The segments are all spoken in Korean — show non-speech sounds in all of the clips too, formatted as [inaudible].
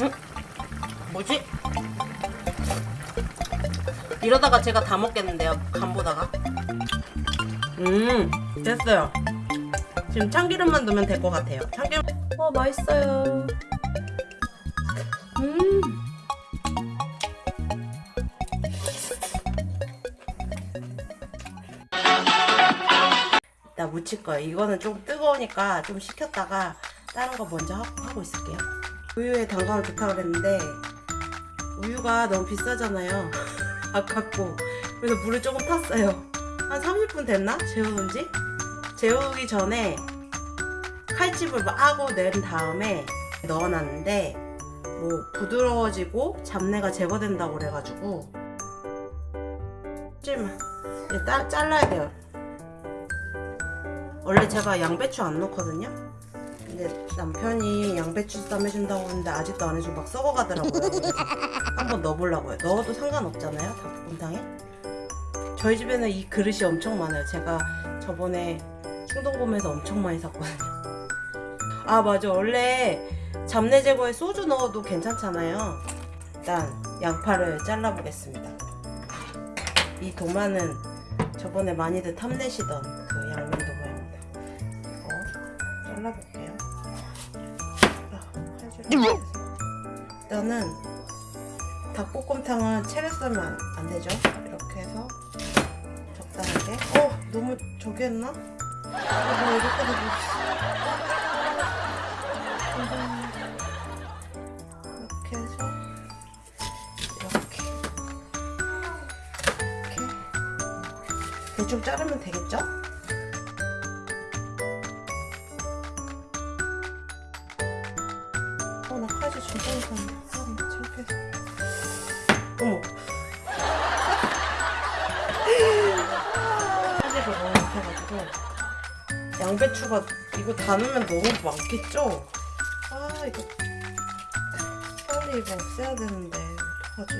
응? 뭐지? 이러다가 제가 다 먹겠는데요 간 보다가? 음 됐어요. 지금 참기름만 넣으면 될 것 같아요. 참기름. 어 맛있어요. 음. 나 묻힐 거예요. 이거는 좀 뜨거우니까 좀 식혔다가 다른 거 먼저 하- 하고 있을게요 우유에 단감을 좋다 그랬는데 우유가 너무 비싸잖아요. [laughs] 아깝고. 그래서 물을 조금 탔어요. 한 30분 됐나? 재우는 지? 재우기 전에 칼집을 하고 낸 다음에 넣어놨는데 뭐 부드러워지고 잡내가 제거된다고 그래가지고 찜 이제 따, 잘라야 돼요. 원래 제가 양배추 안 넣거든요 근데 남편이 양배추 쌈 해준다고 했는데 아직도 안 해주고 막 썩어가더라고요. 한번 넣어보려고요. 넣어도 상관없잖아요 닭볶음탕에 저희 집에는 이 그릇이 엄청 많아요. 제가 저번에 충동구매에서 엄청 많이 샀거든요. 아 맞아. 원래 잡내 제거에 소주 넣어도 괜찮잖아요. 일단 양파를 잘라보겠습니다. 이 도마는 저번에 많이들 탐내시던 그 양면 도마입니다. 이거 잘라볼게요. 일단은 닭볶음탕은 채를 안, 안 되죠 이렇게 해서 적당하게 어 너무 저기 했나? 어, 뭐 이렇게 되고 이렇게 해서 이렇게 이렇게 대충 자르면 되겠죠? 아, 어머 칼질을 너무 못해가지고 양배추가 이거 다 넣으면 너무 많겠죠? 아 이거 빨리 이거 없애야 되는데 어떡하지?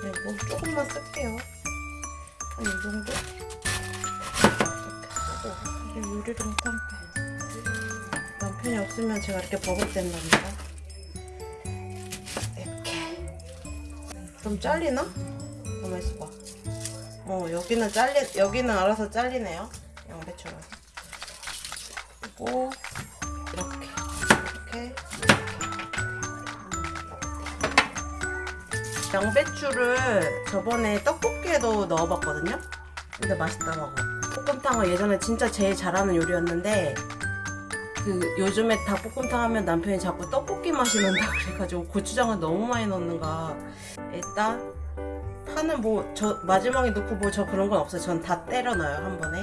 그냥 뭐 조금만 쓸게요 한 이 정도? 이렇게 쓰고 이게 못하는 게 남편이 없으면 제가 이렇게 버벅댄답니다 좀 잘리나? 가만 있어봐. 어 여기는 잘리 여기는 알아서 잘리네요. 양배추라서 그리고 이렇게 이렇게 양배추를 저번에 떡볶이에도 넣어봤거든요? 근데 맛있더라고. 볶음탕은 예전에 진짜 제일 잘하는 요리였는데 그 요즘에 닭볶음탕 하면 남편이 자꾸 떡볶이 맛이 난다 [laughs] 그래가지고 고추장을 너무 많이 넣는가. 일단 파는 뭐 저 마지막에 넣고 뭐 저 그런 건 없어요. 전 다 때려 넣어요 한 번에.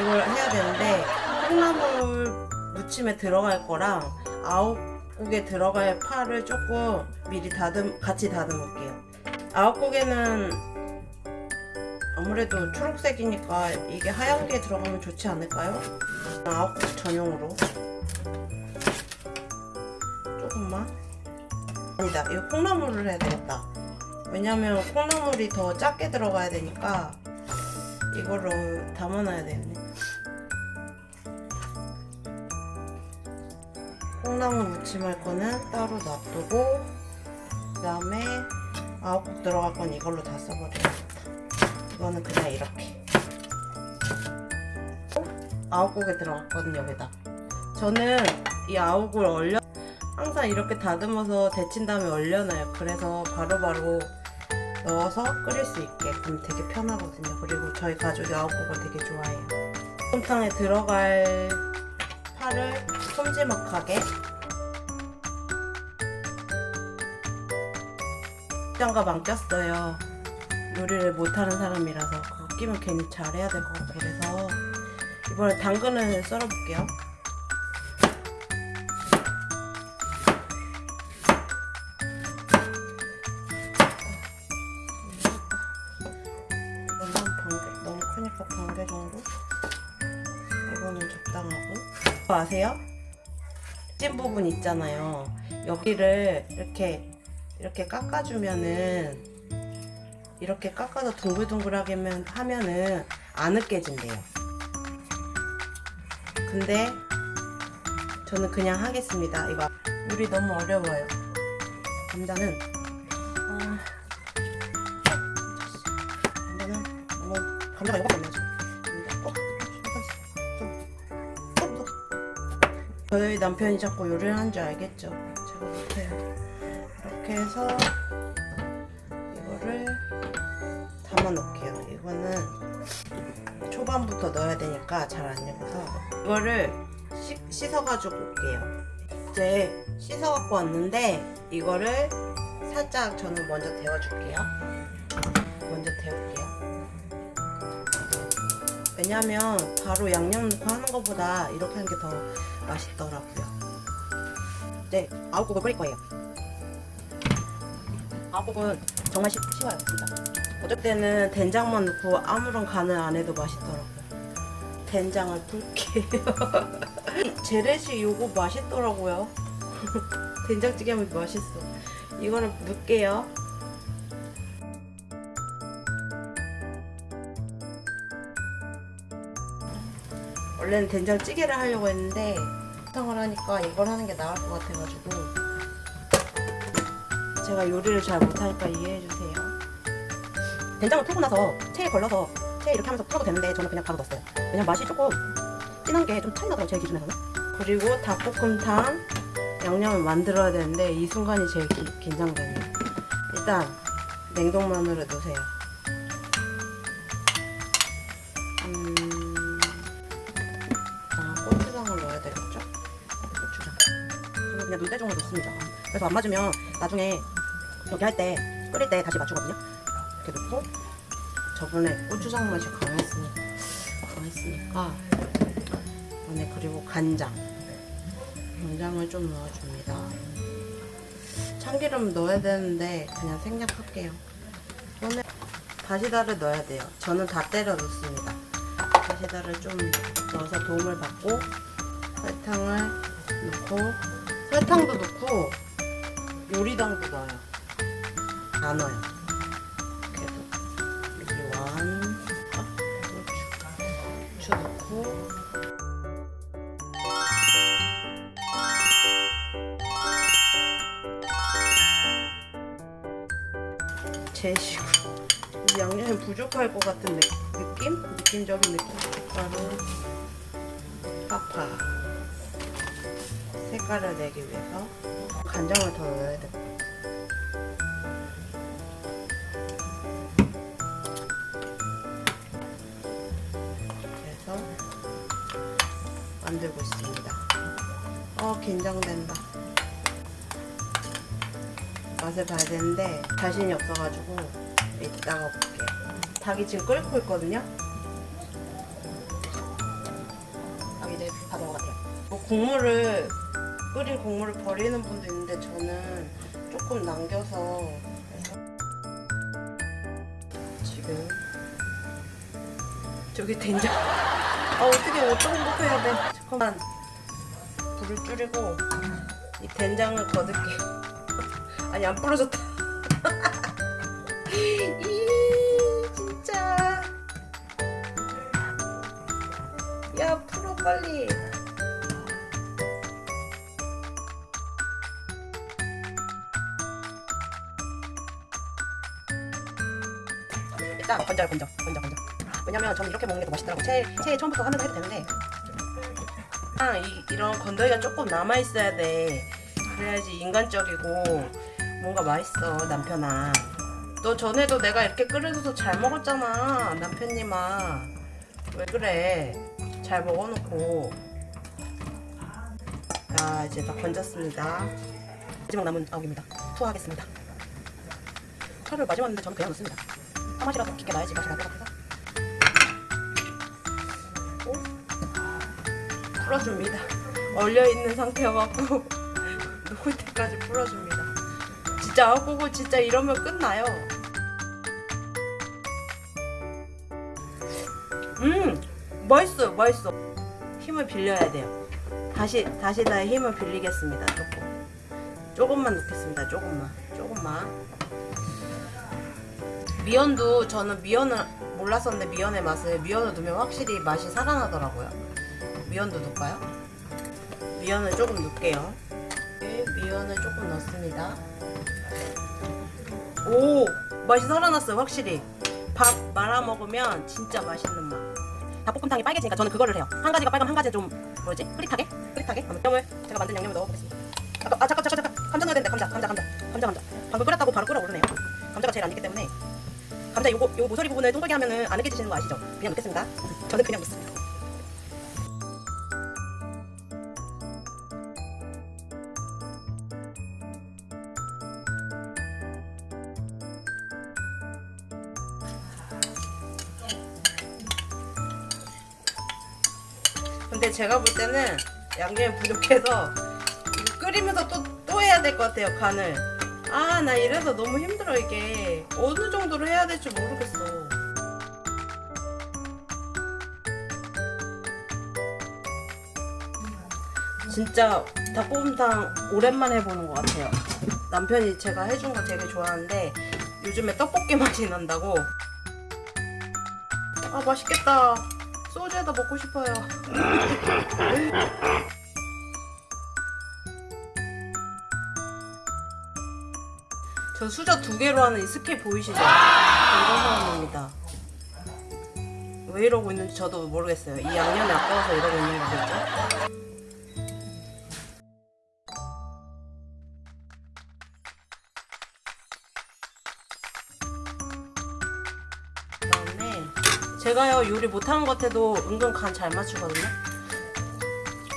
이걸 해야 되는데 콩나물 무침에 들어갈 거랑 아욱국에 들어갈 파를 조금 미리 다듬 같이 다듬을게요. 아욱국에는 아무래도 초록색이니까 이게 하얀 게 들어가면 좋지 않을까요? 아욱국 전용으로. 조금만. 아니다 이거 콩나물을 해야 되겠다. 왜냐면 콩나물이 더 작게 들어가야 되니까 이거를 담아놔야 되겠네. 콩나물 무침할 거는 따로 놔두고 그 다음에 아욱국 들어갈 건 이걸로 다 써버려야겠다. 이거는 그냥 이렇게 아욱국에 들어갔거든요 여기다. 저는 이 아욱을 얼려 항상 이렇게 다듬어서 데친 다음에 얼려놔요. 그래서 바로바로 넣어서 끓일 수 있게. 그럼 되게 편하거든요. 그리고 저희 가족이 아욱국을 되게 좋아해요. 곰탕에 들어갈 파를 솜지막하게. 장갑 안 꼈어요. 요리를 못하는 사람이라서 그거 끼면 괜히 잘해야 될 것 같고 그래서 이번에 당근을 썰어볼게요. 아세요? 찐 부분 있잖아요. 여기를 이렇게 이렇게 깎아주면은 이렇게 깎아서 둥글둥글하게 하면- 하면은 안 으깨진대요 근데 저는 그냥 하겠습니다 이거 요리 너무 어려워요. 감자는 아, 감자는 너무 감자가 이거밖에 없네요. 어, 좀. 저희 남편이 자꾸 요리를 하는 줄 알겠죠? 제가 못해요. 이렇게 해서 이거를 담아 놓을게요. 이거는 초반부터 넣어야 되니까 잘 안 익어서 이거를 씻, 씻어가지고 올게요. 이제 씻어갖고 왔는데 이거를 살짝 저는 먼저 데워줄게요. 먼저 데울게요. 왜냐면 바로 양념 넣고 하는 것보다 이렇게 하는 게 더 맛있더라고요. 이제 아욱국을 끓일 거예요. 아욱국은 정말 쉽, 쉬워요, 진짜. 어쩔 때는 된장만 넣고 아무런 간을 안 해도 맛있더라고요. 된장을 풀게요. [laughs] 재래식 요거 맛있더라고요. [laughs] 된장찌개 하면 맛있어. 이거는 넣을게요. 원래는 된장찌개를 하려고 했는데 설탕을 하니까 이걸 하는 게 나을 것 같아가지고 제가 요리를 잘 못하니까 이해해주세요. 된장을 풀고 나서 체에 걸러서 체에 이렇게 하면서 풀어도 되는데 저는 그냥 바로 넣었어요. 왜냐면 맛이 조금 진한 게 좀 차이 나더라고요 제 기준에서는. 그리고 닭볶음탕 양념을 만들어야 되는데 이 순간이 제일 기, 긴장돼요. 일단 냉동만으로 넣으세요. 음, 아, 고추장을 넣어야 되겠죠? 고추장. 저는 그냥 눈대중으로 넣습니다. 그래서 안 맞으면 나중에 여기 할때 끓일 때 다시 맞추거든요. 이렇게 넣고 저번에 고추장 맛이 강했으니까 강했으니까 안에 그리고 간장 간장을 좀 넣어줍니다. 참기름 넣어야 되는데 그냥 생략할게요. 저는 다시다를 넣어야 돼요. 저는 다 때려 넣습니다. 다시다를 좀 넣어서 도움을 받고 설탕을 넣고 설탕도 넣고 요리당도 넣어요. 다 넣어요. 그래도 미원 고추, 고추 넣고 이 양념이 부족할 것 같은 느, 느낌? 느낌적인 느낌? 색깔은 파파 색깔을 내기 위해서 간장을 더 넣어야 돼 만들고 있습니다 어 긴장된다 맛을 봐야 되는데 자신이 없어가지고 이따가 볼게요. 닭이 지금 끓고 있거든요. 닭 이제 다 같아요. 뭐 국물을 끓인 국물을 버리는 분도 있는데 저는 조금 남겨서 지금 저기 된장 [laughs] 아 어떻게 어떤 공복해야 돼 잠깐만 불을 줄이고 이 된장을 거둘게요 [laughs] 아니 안 부러졌다. [laughs] 이 진짜. 야 풀어 빨리. 일단 건져요 건져 건져 건져. 왜냐면 저는 이렇게 먹는 게 더 맛있더라고. 채 채 처음부터 하면서 해도 되는데. 아, 이, 이런 건더기가 조금 남아 있어야 돼. 그래야지 인간적이고 뭔가 맛있어 남편아. 너 전에도 내가 이렇게 끓여줘서 잘 먹었잖아 남편님아. 왜 그래? 잘 먹어놓고. 자 이제 다 건졌습니다. 마지막 남은 아욱입니다. 투하하겠습니다. 차를 마지막 인데 저는 그냥 넣습니다. 파맛이라도 깊게 나야지 맛이 같아서 풀어줍니다 얼려있는 상태여갖고 [laughs] 녹을 때까지 풀어줍니다 진짜 아욱국을 진짜 이러면 끝나요. 음 맛있어요 맛있어. 힘을 빌려야 돼요. 다시 다시 다 힘을 빌리겠습니다. 조금 조금만 넣겠습니다. 조금만 조금만. 미연도 저는 미연을 몰랐었는데 미연의 맛을 미연을 넣으면 확실히 맛이 살아나더라고요. 미연도 넣을까요? 미연을 조금 넣을게요. 부연을 조금 넣습니다. 오 맛이 살아났어요 확실히. 밥 말아 먹으면 진짜 맛있는 맛. 닭볶음탕이 빨개지니까 저는 그거를 해요. 한 가지가 빨가면 한 가지 좀 뭐지? 흐릿하게? 흐릿하게? 양념을 제가 만든 양념을 넣어보겠습니다. 아 잠깐 잠깐 잠깐 감자 넣어야 되는데 감자 감자 감자 감자 감자 방금 끓였다고 바로 끓어오르네요. 감자가 제일 안 익기 때문에 감자 요거 요 모서리 부분을 동글게 하면은 안 익혀지시는 거 아시죠? 그냥 넣겠습니다. 저는 그냥 넣습니다. 근데 제가 볼 때는 양념이 부족해서 끓이면서 또, 또 해야 될 것 같아요, 간을. 아, 나 이래서 너무 힘들어, 이게. 어느 정도로 해야 될지 모르겠어. 진짜 닭볶음탕 오랜만에 해보는 것 같아요. 남편이 제가 해준 거 되게 좋아하는데 요즘에 떡볶이 맛이 난다고. 아, 맛있겠다. 소주에다 먹고 싶어요. 저 수저 두 개로 하는 이 스케일 보이시죠? 저 이런 사람입니다. 왜 이러고 있는지 저도 모르겠어요. 이 양념이 아까워서 이러고 있는 거겠죠? 제가요 요리 못하는 것 같아도 은근 간 잘 맞추거든요.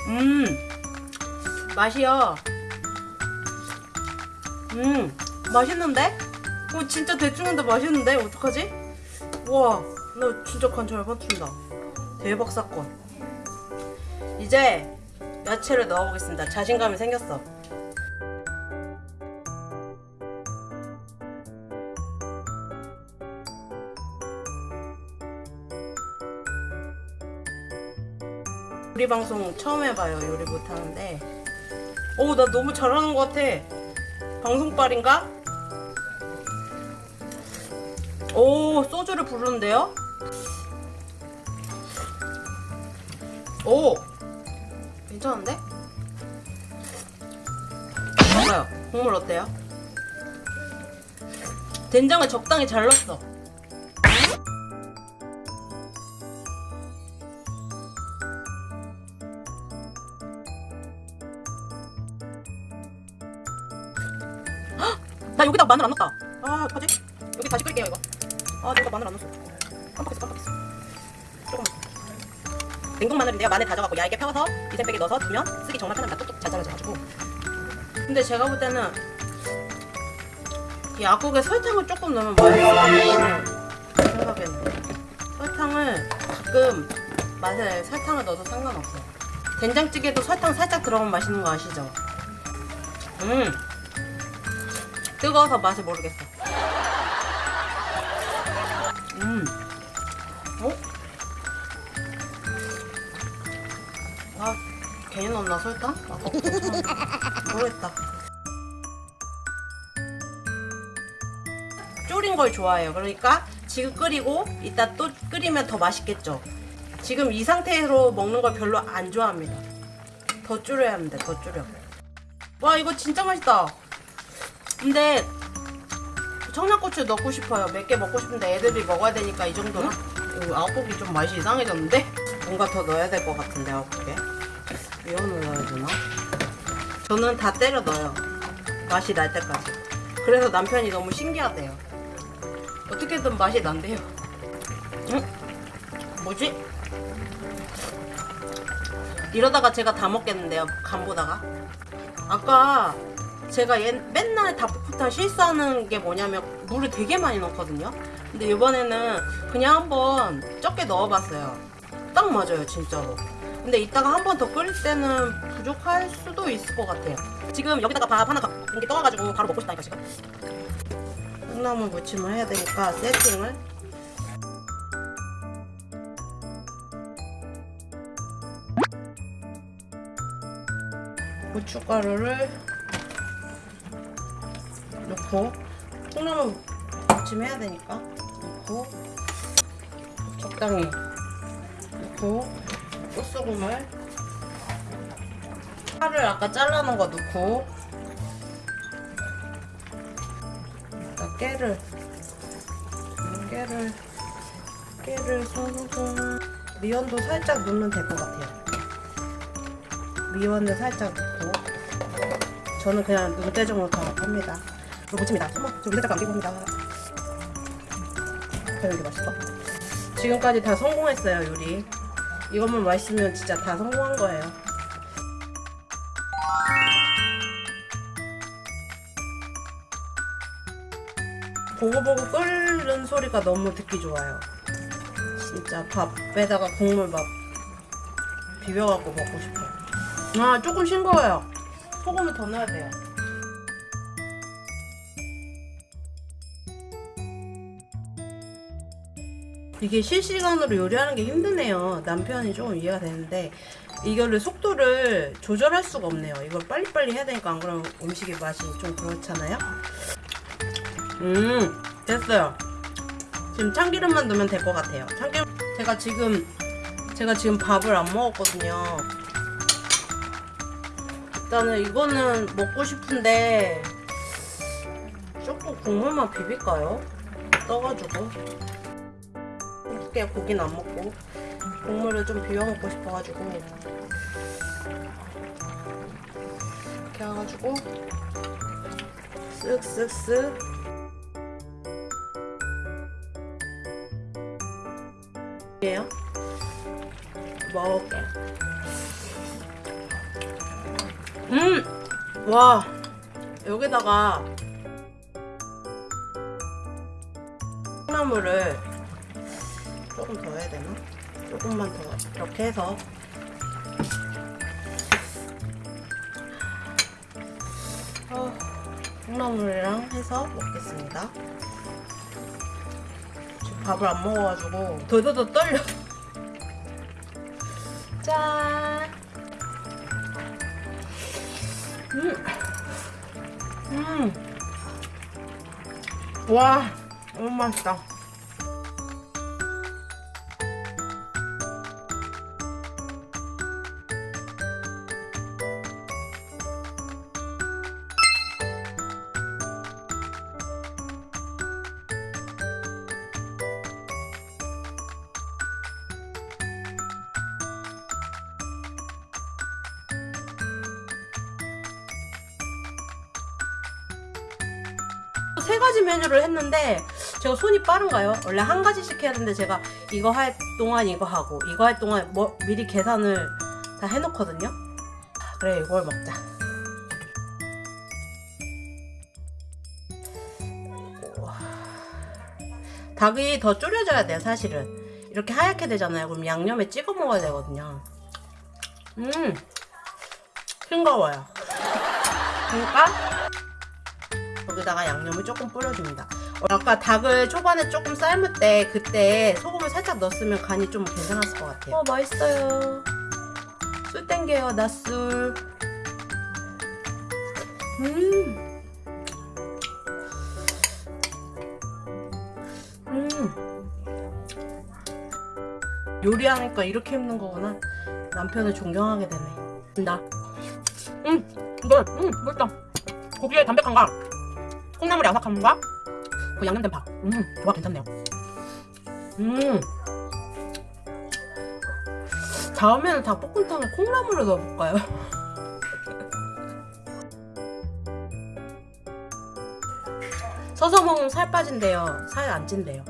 음 맛이요. 음 맛있는데? 어 진짜 대충인데 맛있는데 어떡하지? 우와 나 진짜 간 잘 맞춘다. 대박 사건. 이제 야채를 넣어보겠습니다. 자신감이 생겼어. 요리 방송 처음 해봐요. 요리 못하는데. 오, 나 너무 잘하는 것 같아. 방송빨인가? 오, 소주를 부르는데요? 오! 괜찮은데? 맞아요. 국물 어때요? 된장을 적당히 잘 넣었어. 마늘 안 넣었다. 아, 어떡하지? 여기 다시 끓일게요, 이거. 아, 내가 마늘 안 넣었어. 깜빡했어, 깜빡했어. 조금. 냉동 마늘인데요. 마늘 다져갖고 얇게 펴서 이생백에 넣어서 두면 쓰기 정말 편합니다. 뚝뚝 잘 잘라져가지고. 근데 제가 볼 때는 이 약국에 설탕을 조금 넣으면 같아요. 생각에는. 설탕을 가끔 맛에 설탕을 넣어도 상관없어요. 된장찌개도 설탕 살짝 들어가면 맛있는 거 아시죠? 음. 뜨거워서 맛을 모르겠어. 음. 어? 아, 괜히 넣었나 설탕? 설탕. 모르겠다. 졸인 걸 좋아해요. 그러니까 지금 끓이고 이따 또 끓이면 더 맛있겠죠. 지금 이 상태로 먹는 걸 별로 안 좋아합니다. 더 줄여야 합니다. 더 줄여. 와 이거 진짜 맛있다. 근데 청양고추 넣고 싶어요. 몇 개 먹고 싶은데 애들이 먹어야 되니까 이 정도는. 이거 아홉고기 좀 맛이 이상해졌는데? 뭔가 더 넣어야 될 것 같은데 아홉고기. 이거는 넣어야 되나? 저는 다 때려 넣어요. 맛이 날 때까지. 그래서 남편이 너무 신기하대요. 어떻게든 맛이 난대요. 응? 뭐지? 이러다가 제가 다 먹겠는데요. 간 보다가. 아까 제가 얘, 맨날 닭볶음탕 실수하는 게 뭐냐면 물을 되게 많이 넣거든요. 근데 이번에는 그냥 한번 적게 넣어봤어요. 딱 맞아요, 진짜로. 근데 이따가 한 번 더 끓일 때는 부족할 수도 있을 것 같아요. 지금 여기다가 밥 하나 공기 떠가지고 바로 먹고 싶다니까 지금. 콩나물 무침을 해야 되니까 세팅을 고춧가루를 넣고 콩나물 무침해야 되니까 넣고 적당히 넣고 꽃소금을 파를 아까 잘라놓은 거 넣고 일단 깨를 깨를 깨를 송송 미원도 살짝 넣으면 될 것 같아요. 미원을 살짝 넣고 저는 그냥 눈대중으로 다 합니다. 이거 묻힙니다. 어머, 저 눈대중 안 끼고 합니다. 그런 게 맛있어. 지금까지 다 성공했어요 요리. 이것만 맛있으면 진짜 다 성공한 거예요. 보고보고 끓는 소리가 너무 듣기 좋아요. 진짜 밥에다가 국물 막 비벼갖고 먹고 싶어요. 아 조금 싱거워요. 소금을 더 넣어야 돼요. 이게 실시간으로 요리하는 게 힘드네요. 남편이 조금 이해가 되는데 이거를 속도를 조절할 수가 없네요. 이걸 빨리빨리 해야 되니까 안 그러면 음식의 맛이 좀 그렇잖아요. 음 됐어요. 지금 참기름만 넣으면 될 것 같아요. 참기름 제가 지금 제가 지금 밥을 안 먹었거든요. 일단은 이거는 먹고 싶은데 조금 국물만 비빌까요? 떠가지고 어떻게 고기는 안 먹고 국물을 좀 비벼 먹고 싶어가지고 이렇게 해가지고 쓱쓱쓱. 예요? 먹을게. 음 와! 여기다가 콩나물을 되나? 조금만 더 이렇게 해서 어, 콩나물이랑 해서 먹겠습니다. 지금 밥을 안 먹어가지고 더더더 떨려. [laughs] 짠. 음. 음. 와, 너무 맛있다. 세 가지 메뉴를 했는데 제가 손이 빠른가요? 원래 한 가지씩 해야 되는데 제가 이거 할 동안 이거 하고 이거 할 동안 뭐 미리 계산을 다 해놓거든요. 그래 이걸 먹자. 닭이 더 졸여져야 돼요 사실은. 이렇게 하얗게 되잖아요. 그럼 양념에 찍어 먹어야 되거든요. 음 싱거워요. 그러니까 여기다가 양념을 조금 뿌려줍니다. 어, 아까 닭을 초반에 조금 삶을 때 그때 소금을 살짝 넣었으면 간이 좀 괜찮았을 것 같아요. 어 맛있어요. 술 땡겨요 낮술. 음. 음. 요리하니까 이렇게 힘든 거구나. 남편을 존경하게 되네. 나. 음, 이거, 음, 맛있다. 고기의 담백함과 콩나물의 아삭함과 그 양념된 밥. 음, 조합 괜찮네요. 음. 다음에는 닭볶음탕에 콩나물을 넣어볼까요? [laughs] 서서 먹으면 살 빠진대요. 살 안 찐대요.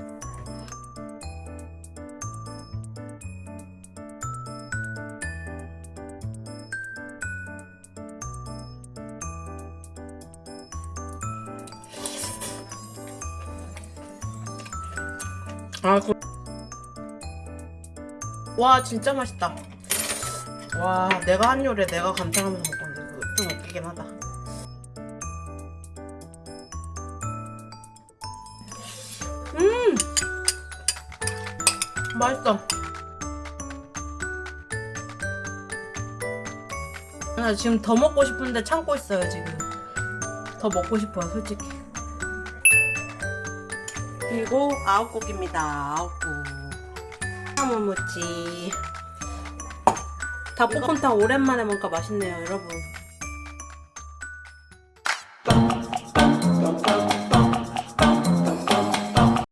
와 진짜 맛있다. 와 내가 한 요리 내가 감탄하면서 먹었는데 좀 웃기긴 하다. 음 맛있어. 나 지금 더 먹고 싶은데 참고 있어요 지금. 더 먹고 싶어요 솔직히. 그리고 아홉곡입니다. 아홉곡. 나무무치. 닭볶음탕 오랜만에 먹으니까 맛있네요, 여러분.